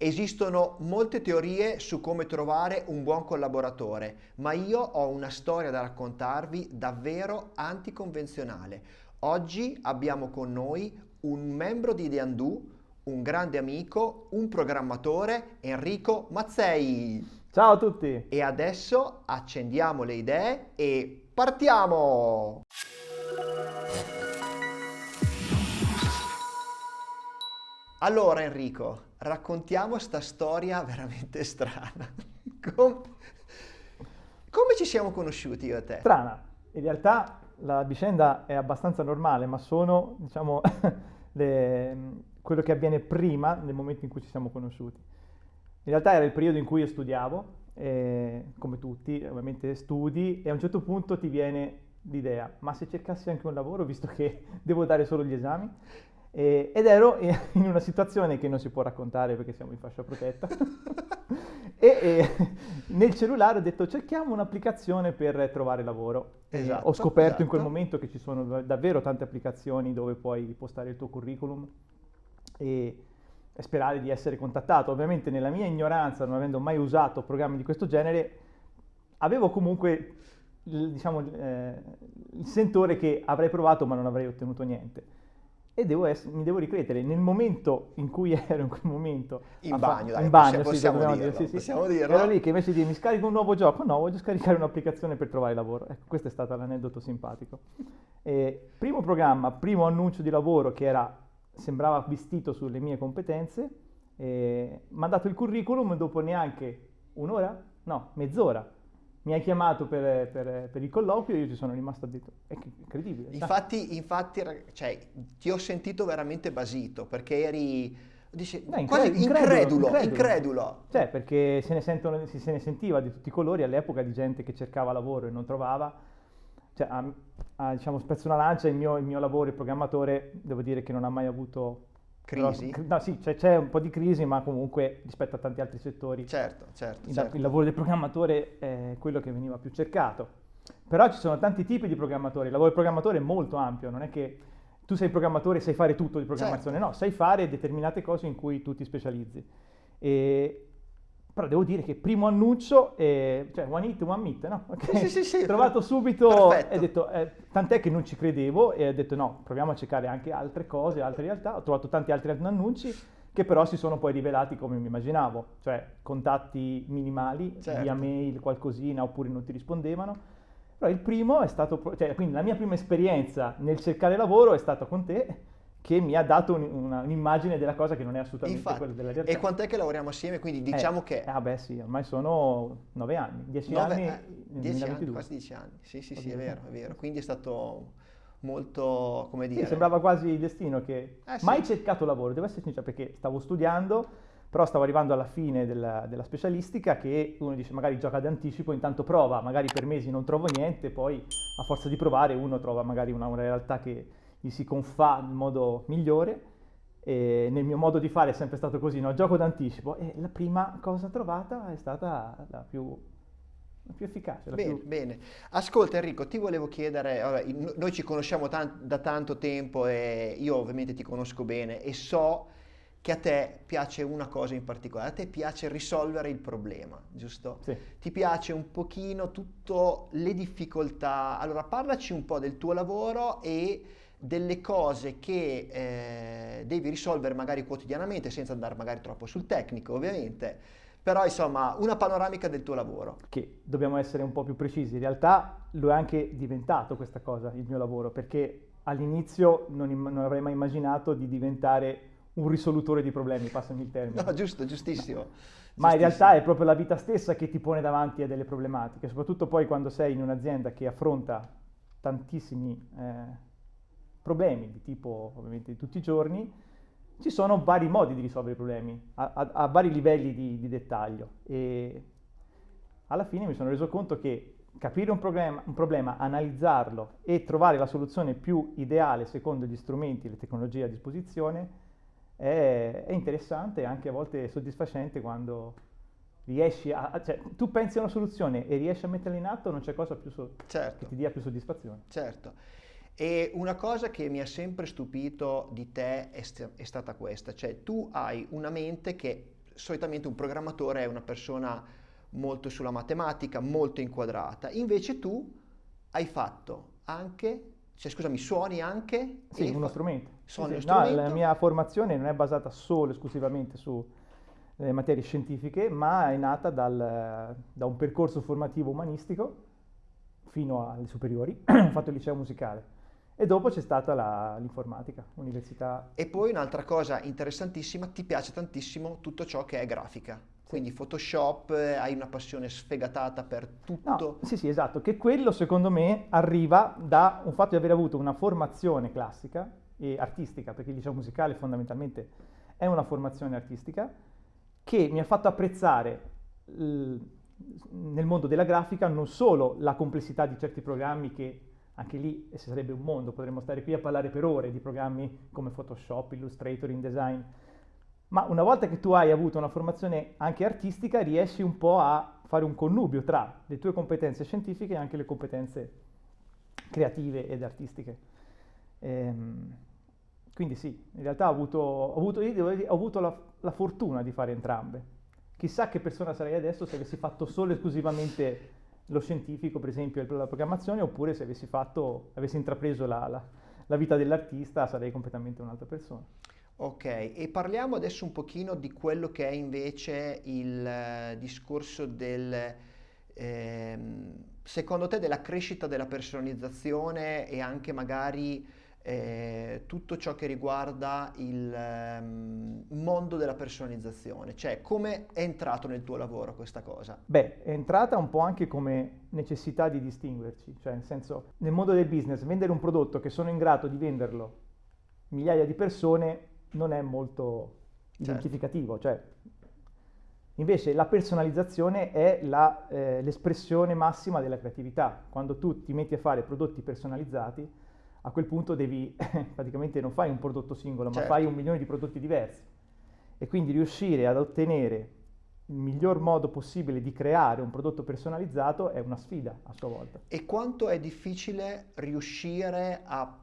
Esistono molte teorie su come trovare un buon collaboratore, ma io ho una storia da raccontarvi davvero anticonvenzionale. Oggi abbiamo con noi un membro di Undo, un grande amico, un programmatore, Enrico Mazzei. Ciao a tutti! E adesso accendiamo le idee e partiamo! Allora Enrico, raccontiamo sta storia veramente strana. Com- come ci siamo conosciuti io e te? Strana. In realtà la vicenda è abbastanza normale, ma sono, diciamo, le, quello che avviene prima nel momento in cui ci siamo conosciuti. In realtà era il periodo in cui io studiavo, eh, come tutti, ovviamente studi, e a un certo punto ti viene l'idea, ma se cercassi anche un lavoro, visto che devo dare solo gli esami? Eh, ed ero in una situazione che non si può raccontare perché siamo in fascia protetta. e, e, nel cellulare ho detto cerchiamo un'applicazione per trovare lavoro. Esatto, ho scoperto esatto. in quel momento che ci sono davvero tante applicazioni dove puoi postare il tuo curriculum e, e sperare di essere contattato. Ovviamente nella mia ignoranza, non avendo mai usato programmi di questo genere, avevo comunque diciamo, eh, il sentore che avrei provato ma non avrei ottenuto niente e devo essere, mi devo ricredere nel momento in cui ero in quel momento in bagno, dai, in bagno possiamo, sì, possiamo, dirlo, dire, sì, possiamo sì. dirlo. ero lì che invece di mi scarico un nuovo gioco no voglio scaricare un'applicazione per trovare lavoro. Ecco questo è stato l'aneddoto simpatico. E, primo programma primo annuncio di lavoro che era sembrava vestito sulle mie competenze mi ha dato il curriculum dopo neanche un'ora? No mezz'ora mi hai chiamato per, per, per, il colloquio e io ci sono rimasto a detto, è incredibile. Infatti, infatti cioè, ti ho sentito veramente basito perché eri dice, Beh, quasi incredulo, incredulo, incredulo, incredulo. Cioè, perché se ne, sentono, se ne sentiva di tutti i colori all'epoca di gente che cercava lavoro e non trovava. Cioè, a, a, diciamo, spezzo una lancia, il mio, il mio lavoro, il programmatore, devo dire che non ha mai avuto crisi? Però, no, sì, c'è, c'è, un po' di crisi, ma comunque rispetto a tanti altri settori. Certo, certo. Il, certo. il lavoro del programmatore è quello che veniva più cercato. Però ci sono tanti tipi di programmatori. Il lavoro del programmatore è molto ampio, non è che tu sei programmatore e sai fare tutto di programmazione, certo. no, sai fare determinate cose in cui tu ti specializzi. E, però devo dire che primo annuncio, eh, cioè one hit, one meet, no? Okay. Sì, sì, sì, Trovato subito Perfetto. e detto, eh, tant'è che non ci credevo e ho detto no, proviamo a cercare anche altre cose, altre realtà. Ho trovato tanti altri annunci che però si sono poi rivelati come mi immaginavo, cioè contatti minimali, certo. via mail, qualcosina, oppure non ti rispondevano. Però il primo è stato, cioè quindi la mia prima esperienza nel cercare lavoro è stata con te che mi ha dato un, un'immagine della cosa che non è assolutamente Infatti, quella della realtà. E quant'è che lavoriamo assieme? Quindi diciamo eh, che... Ah beh sì, ormai sono nove anni, dieci nove, anni eh, dieci anni, quasi dieci anni. Sì, sì, sì, è vero, è vero. Quindi è stato molto, come dire... Sì, sembrava quasi il destino che... Eh, mai sì. cercato lavoro, devo essere sincero, perché stavo studiando, però stavo arrivando alla fine della, della, specialistica che uno dice magari gioca d'anticipo, intanto prova, magari per mesi non trovo niente, poi a forza di provare uno trova magari una, una realtà che gli si confà in modo migliore e nel mio modo di fare è sempre stato così, no? gioco d'anticipo e la prima cosa trovata è stata la più, più efficace. Bene, più... bene. Ascolta Enrico, ti volevo chiedere, vabbè, noi ci conosciamo tan- da tanto tempo e io ovviamente ti conosco bene e so che a te piace una cosa in particolare, a te piace risolvere il problema, giusto? Sì. Ti piace un pochino tutte le difficoltà. Allora parlaci un po' del tuo lavoro e delle cose che eh, devi risolvere magari quotidianamente senza andare magari troppo sul tecnico ovviamente. Però insomma una panoramica del tuo lavoro. Che dobbiamo essere un po' più precisi. In realtà lo è anche diventato questa cosa il mio lavoro perché all'inizio non, non avrei mai immaginato di diventare un risolutore di problemi passami il termine. No giusto giustissimo. Ma in realtà è proprio la vita stessa che ti pone davanti a delle problematiche soprattutto poi quando sei in un'azienda che affronta tantissimi eh, problemi di tipo ovviamente di tutti i giorni, ci sono vari modi di risolvere i problemi, a, a, a vari livelli di, di, dettaglio. E alla fine mi sono reso conto che capire un problema, un problema, analizzarlo e trovare la soluzione più ideale secondo gli strumenti e le tecnologie a disposizione è, è interessante e anche a volte soddisfacente quando riesci a... cioè tu pensi a una soluzione e riesci a metterla in atto, non c'è cosa più so- certo. che ti dia più soddisfazione. Certo. E una cosa che mi ha sempre stupito di te è, st- è, stata questa, cioè tu hai una mente che solitamente un programmatore è una persona molto sulla matematica, molto inquadrata. Invece tu hai fatto anche, cioè scusami, suoni anche... Sì, uno fa... strumento. Suoni sì, sì. No, la mia formazione non è basata solo esclusivamente sulle materie scientifiche, ma è nata dal, da un percorso formativo umanistico fino alle superiori, ho fatto il liceo musicale. E dopo c'è stata l'informatica, l'università. E poi un'altra cosa interessantissima, ti piace tantissimo tutto ciò che è grafica. Quindi Photoshop, eh, hai una passione sfegatata per tutto. No, sì, sì, esatto, che quello secondo me arriva da un fatto di aver avuto una formazione classica e artistica, perché il liceo musicale fondamentalmente è una formazione artistica, che mi ha fatto apprezzare nel mondo della grafica non solo la complessità di certi programmi che anche lì sarebbe un mondo, potremmo stare qui a parlare per ore di programmi come Photoshop, Illustrator, InDesign, ma una volta che tu hai avuto una formazione anche artistica riesci un po' a fare un connubio tra le tue competenze scientifiche e anche le competenze creative ed artistiche. Ehm, quindi sì, in realtà ho avuto, ho avuto, ho avuto la, la fortuna di fare entrambe. Chissà che persona sarei adesso se avessi fatto solo e esclusivamente lo scientifico, per esempio, la programmazione, oppure se avessi, fatto, avessi intrapreso la, la, la vita dell'artista sarei completamente un'altra persona. Ok, e parliamo adesso un pochino di quello che è invece il eh, discorso del, ehm, secondo te, della crescita della personalizzazione e anche magari eh, tutto ciò che riguarda il um, mondo della personalizzazione, cioè come è entrato nel tuo lavoro questa cosa? Beh, è entrata un po' anche come necessità di distinguerci, cioè nel senso nel mondo del business vendere un prodotto che sono in grado di venderlo migliaia di persone non è molto certo. identificativo, cioè Invece la personalizzazione è eh, l'espressione massima della creatività. Quando tu ti metti a fare prodotti personalizzati, a quel punto devi, praticamente non fai un prodotto singolo, certo. ma fai un milione di prodotti diversi. E quindi riuscire ad ottenere il miglior modo possibile di creare un prodotto personalizzato è una sfida a sua volta. E quanto è difficile riuscire a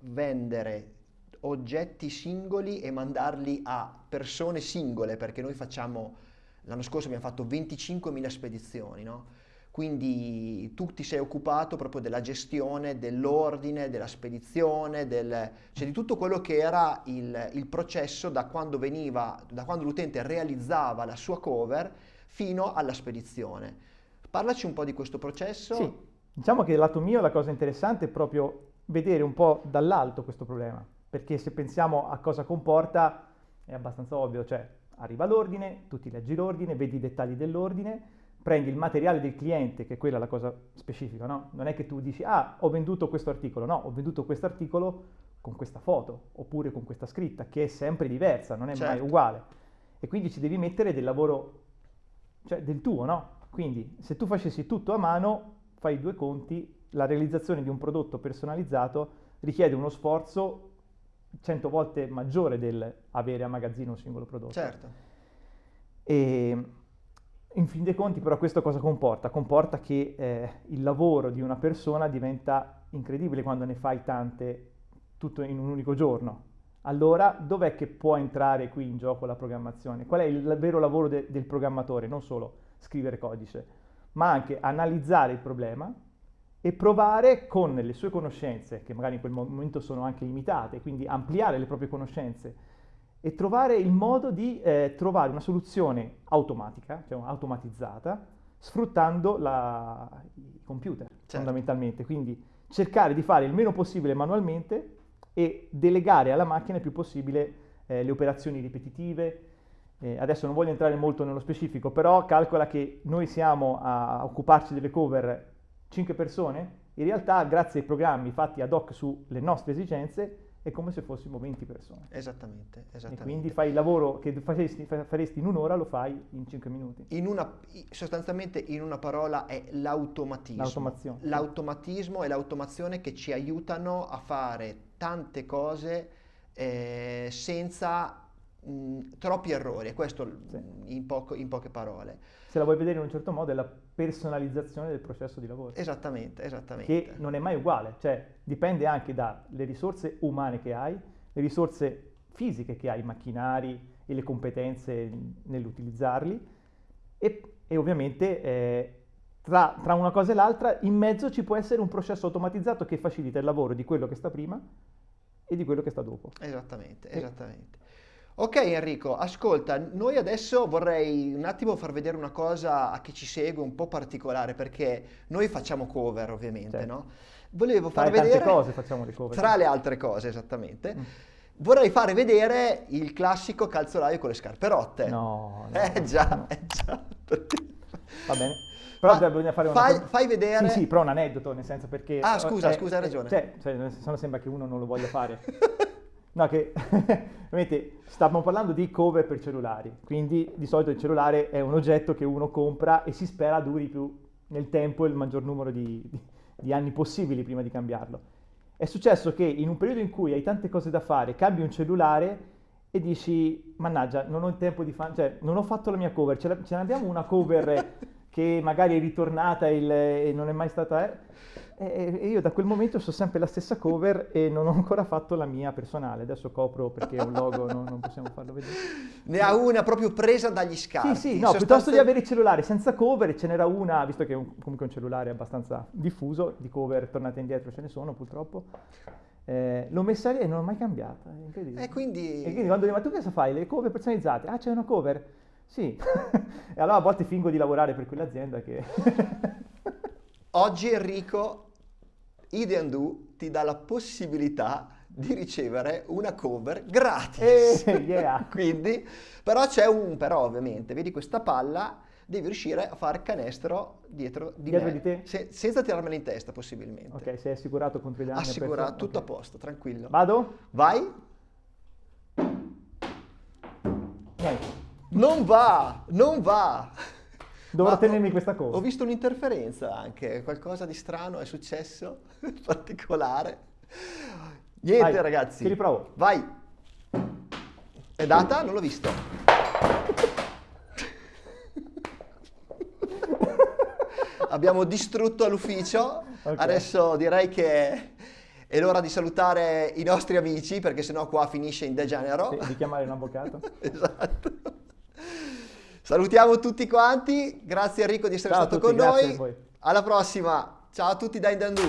vendere oggetti singoli e mandarli a persone singole, perché noi facciamo, l'anno scorso abbiamo fatto 25.000 spedizioni, no? Quindi tu ti sei occupato proprio della gestione, dell'ordine, della spedizione, del, cioè di tutto quello che era il, il processo da quando, veniva, da quando l'utente realizzava la sua cover fino alla spedizione. Parlaci un po' di questo processo. Sì, diciamo che dal lato mio la cosa interessante è proprio vedere un po' dall'alto questo problema, perché se pensiamo a cosa comporta è abbastanza ovvio, cioè arriva l'ordine, tu ti leggi l'ordine, vedi i dettagli dell'ordine, prendi il materiale del cliente, che è quella la cosa specifica, no? Non è che tu dici, ah, ho venduto questo articolo, no, ho venduto questo articolo con questa foto, oppure con questa scritta, che è sempre diversa, non è certo. mai uguale. E quindi ci devi mettere del lavoro, cioè del tuo, no? Quindi se tu facessi tutto a mano, fai due conti, la realizzazione di un prodotto personalizzato richiede uno sforzo cento volte maggiore del avere a magazzino un singolo prodotto. Certo. E in fin dei conti però questo cosa comporta? Comporta che eh, il lavoro di una persona diventa incredibile quando ne fai tante tutto in un unico giorno. Allora dov'è che può entrare qui in gioco la programmazione? Qual è il vero lavoro de- del programmatore? Non solo scrivere codice, ma anche analizzare il problema e provare con le sue conoscenze, che magari in quel momento sono anche limitate, quindi ampliare le proprie conoscenze e trovare il modo di eh, trovare una soluzione automatica, cioè automatizzata, sfruttando la, i computer certo. fondamentalmente. Quindi cercare di fare il meno possibile manualmente e delegare alla macchina il più possibile eh, le operazioni ripetitive. Eh, adesso non voglio entrare molto nello specifico, però calcola che noi siamo a occuparci delle cover 5 persone, in realtà grazie ai programmi fatti ad hoc sulle nostre esigenze è come se fossimo 20 persone. Esattamente, esattamente. E quindi fai il lavoro che faresti, faresti in un'ora, lo fai in 5 minuti. In una, sostanzialmente in una parola è l'automatismo. L'automazione. L'automatismo e l'automazione che ci aiutano a fare tante cose eh, senza mh, troppi errori, questo sì. in, poco, in poche parole. Se la vuoi vedere in un certo modo è la personalizzazione del processo di lavoro. Esattamente, esattamente. Che non è mai uguale, cioè dipende anche dalle risorse umane che hai, le risorse fisiche che hai, macchinari e le competenze nell'utilizzarli e, e ovviamente eh, tra, tra, una cosa e l'altra in mezzo ci può essere un processo automatizzato che facilita il lavoro di quello che sta prima e di quello che sta dopo. Esattamente, esattamente. Ok Enrico, ascolta, noi adesso vorrei un attimo far vedere una cosa a chi ci segue un po' particolare perché noi facciamo cover ovviamente, certo. no? Volevo far tra vedere... cose facciamo le cover. Tra le altre cose, esattamente. Mm. Vorrei fare vedere il classico calzolaio con le scarpe rotte. No, no Eh già, no. eh già. Va bene. Però Fa, bisogna fare una fai, fai vedere... Sì, sì, però un aneddoto, nel senso perché... Ah, scusa, eh, scusa, hai ragione. Cioè, cioè, sembra che uno non lo voglia fare. No, che ovviamente stavamo parlando di cover per cellulari, quindi di solito il cellulare è un oggetto che uno compra e si spera duri più nel tempo il maggior numero di, di, di anni possibili prima di cambiarlo. È successo che in un periodo in cui hai tante cose da fare, cambi un cellulare e dici, mannaggia, non ho il tempo di fare, cioè non ho fatto la mia cover, ce ne abbiamo una cover che magari è ritornata il, e non è mai stata... Eh? E io da quel momento so sempre la stessa cover e non ho ancora fatto la mia personale. Adesso copro perché è un logo, no, non possiamo farlo vedere. Ne ha una proprio presa dagli scarti. Sì, sì, no, piuttosto di avere il cellulare senza cover, ce n'era una, visto che è un, comunque un cellulare abbastanza diffuso, di cover tornate indietro ce ne sono purtroppo. Eh, l'ho messa lì e non l'ho mai cambiata, è incredibile. E quindi... E quindi quando dico, ma tu cosa fai? Le cover personalizzate? Ah, c'è una cover? Sì. e allora a volte fingo di lavorare per quell'azienda che... Oggi Enrico Ideandu ti dà la possibilità di ricevere una cover gratis. Eh, yeah. Quindi, però c'è un però ovviamente, vedi questa palla, devi riuscire a fare canestro dietro di dietro me, di te? Se, senza tirarmela in testa possibilmente. Ok, sei assicurato contro i danni? Assicurato, tutto okay. a posto, tranquillo. Vado? Vai. Niente. Non va, non va. Dovrò Ma tenermi questa cosa. Ho visto un'interferenza anche, qualcosa di strano è successo, particolare. Niente Vai, ragazzi. Ti riprovo. Vai. È data? Non l'ho visto. Abbiamo distrutto l'ufficio. Okay. Adesso direi che è l'ora di salutare i nostri amici perché sennò qua finisce in degenero. Sì, di chiamare un avvocato. esatto. Salutiamo tutti quanti, grazie Enrico di essere Ciao stato tutti, con noi. Alla prossima, ciao a tutti da Indandu.